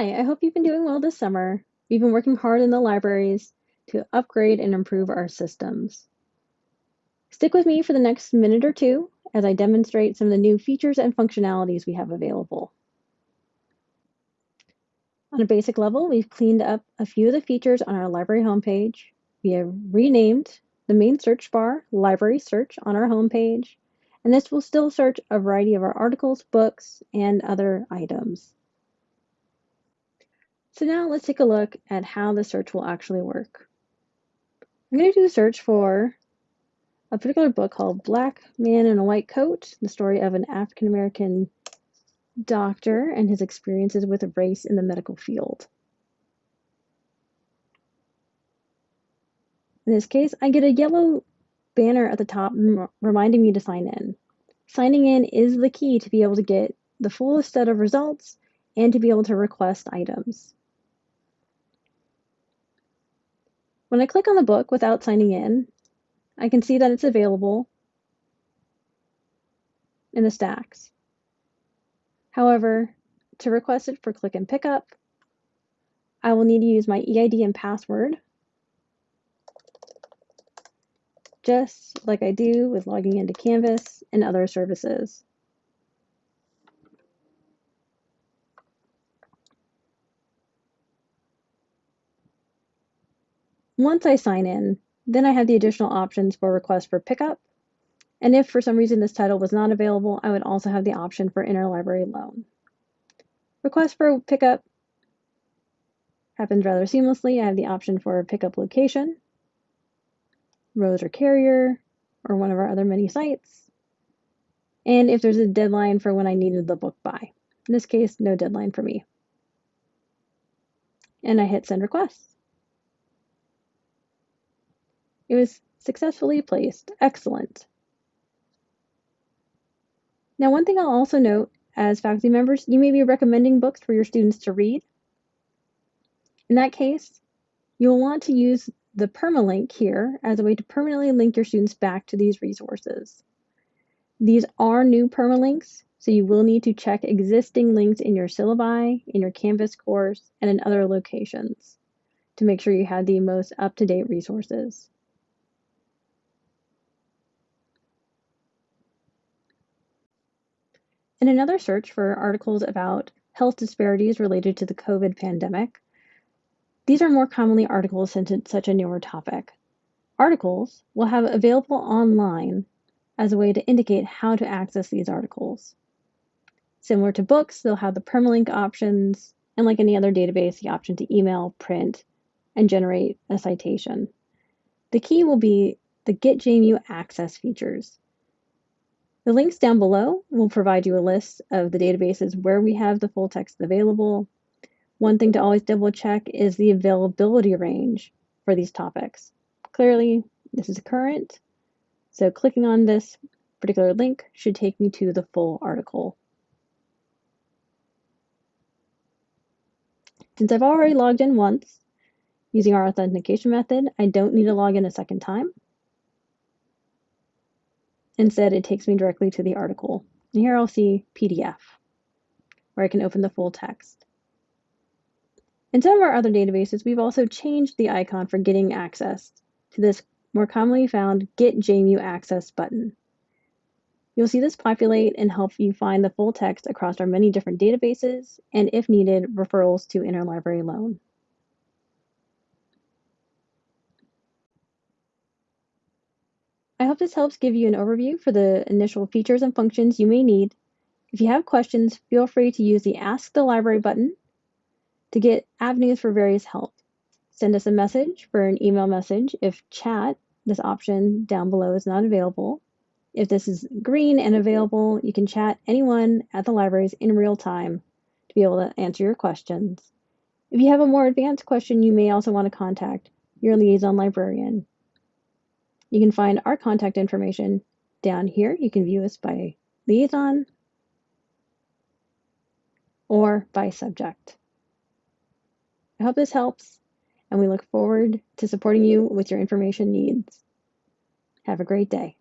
Hi, I hope you've been doing well this summer. We've been working hard in the libraries to upgrade and improve our systems. Stick with me for the next minute or two as I demonstrate some of the new features and functionalities we have available. On a basic level, we've cleaned up a few of the features on our library homepage. We have renamed the main search bar Library Search on our homepage, and this will still search a variety of our articles, books, and other items. So now let's take a look at how the search will actually work. I'm going to do a search for a particular book called Black Man in a White Coat, the story of an African American doctor and his experiences with race in the medical field. In this case, I get a yellow banner at the top reminding me to sign in. Signing in is the key to be able to get the fullest set of results and to be able to request items. When I click on the book without signing in, I can see that it's available in the stacks. However, to request it for click and pickup, I will need to use my EID and password, just like I do with logging into Canvas and other services. Once I sign in, then I have the additional options for request for pickup. And if for some reason this title was not available, I would also have the option for interlibrary loan. Request for pickup happens rather seamlessly. I have the option for pickup location, Rose or Carrier, or one of our other many sites. And if there's a deadline for when I needed the book by. In this case, no deadline for me. And I hit send request. It was successfully placed. Excellent. Now, one thing I'll also note as faculty members, you may be recommending books for your students to read. In that case, you'll want to use the permalink here as a way to permanently link your students back to these resources. These are new permalinks, so you will need to check existing links in your syllabi, in your Canvas course, and in other locations to make sure you have the most up-to-date resources. In another search for articles about health disparities related to the COVID pandemic, these are more commonly articles since it's such a newer topic. Articles will have available online as a way to indicate how to access these articles. Similar to books, they'll have the permalink options, and like any other database, the option to email, print, and generate a citation. The key will be the Get JMU Access features. The links down below will provide you a list of the databases where we have the full text available. One thing to always double check is the availability range for these topics. Clearly, this is current, so clicking on this particular link should take me to the full article. Since I've already logged in once using our authentication method, I don't need to log in a second time. Instead, it takes me directly to the article. And here I'll see PDF, where I can open the full text. In some of our other databases, we've also changed the icon for getting access to this more commonly found Get JMU Access button. You'll see this populate and help you find the full text across our many different databases, and if needed, referrals to interlibrary loan. I hope this helps give you an overview for the initial features and functions you may need. If you have questions, feel free to use the Ask the Library button to get avenues for various help. Send us a message for an email message if chat, this option down below, is not available. If this is green and available, you can chat anyone at the libraries in real time to be able to answer your questions. If you have a more advanced question, you may also want to contact your liaison librarian. You can find our contact information down here. You can view us by liaison or by subject. I hope this helps, and we look forward to supporting you with your information needs. Have a great day.